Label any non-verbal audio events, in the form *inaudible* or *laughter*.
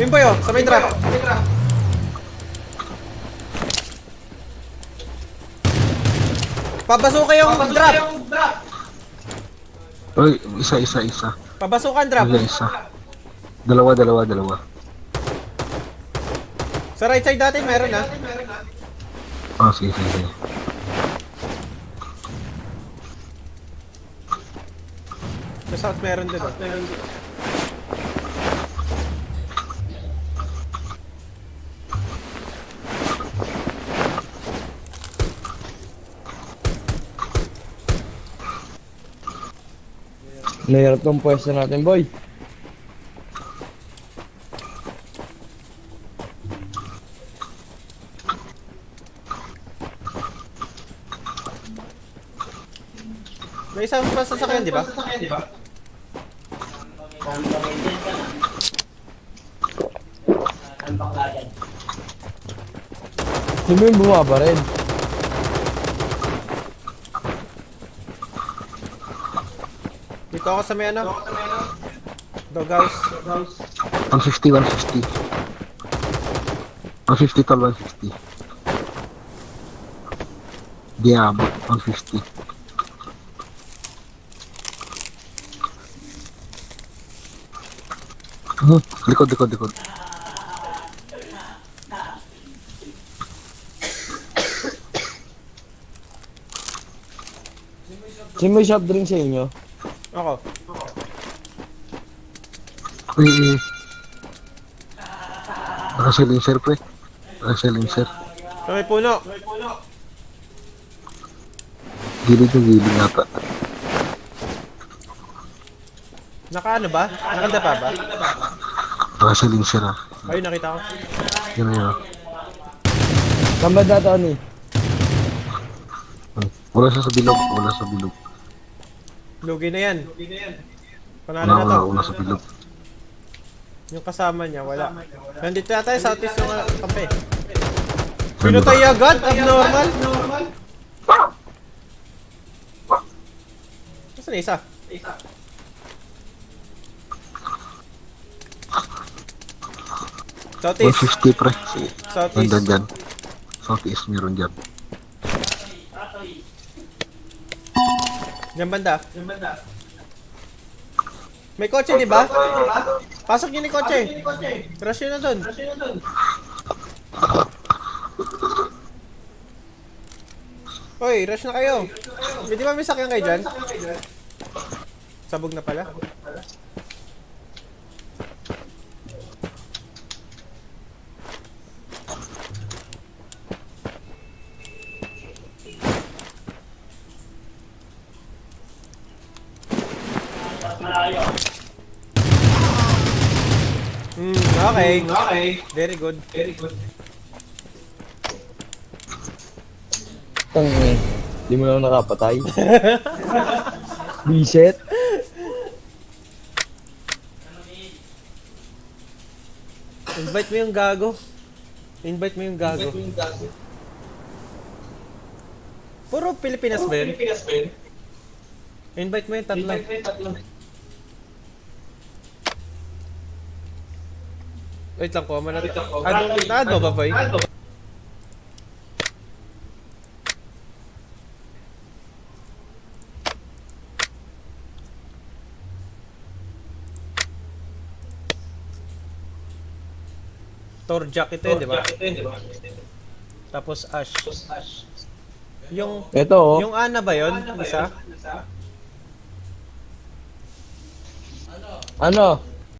Yun boy oh, sa may drop. Pabasukan yung drop. Uy, isa, isa, isa. Pabasukan drop. Wala isa. Dalawa, dalawa, dalawa. Sa right side natin meron ah. Ah, sige, sige, sige. Sa south meron din oh. Nahirap tong pwesto natin, boy. May isang pa sasakyan, di ba? Sino yung bumaba rin? Dito ako sa may ano. Doghouse. 150, 150. 150 tol, 150. Di abot, 150. Hmm, likod, likod, likod. Sino may soft drink sa inyo? Ako. Uy, uy. Naka-silencer, pre. Naka-silencer. Sa may puno. Gilid yung gilid nata. Naka ano ba? Nakadapa ba? Naka-silencer, ah. Ayun, nakita ko. Yun na yun. Saan ba data ni? Hmm. Wala siya sa bilog, wala sa bilog. Lugi na yan. Panalo Wala, na wala, to. wala sa bilog. Yung kasama niya, wala. Nandito yata yung southeast yung uh, kampe. Pinutay agad? Abnormal? Nasaan na isa? Southeast. 150, pre. Southeast. Nandun dyan. Southeast meron dyan. Diyan banda. May kotse, di ba? Pasok yun yung kotse. Rush yun na dun. Hoy, rush na kayo. May di ba may sakyan kayo dyan? Sabog na pala. Hmm, okay. Okay. Very good. Very good. Tang eh. Di mo lang nakapatay. *laughs* Reset. Invite mo yung gago. Invite mo yung gago. Puro Pilipinas ba yun? Invite mo yung tatlo. Wait lang ko, manat. Ano, na-add mo ba, boy? Torjak ito yun, di ba? Tapos Ash. Yung, Ito oh. yung Ana ba yun? Isa? Ano?